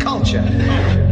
culture.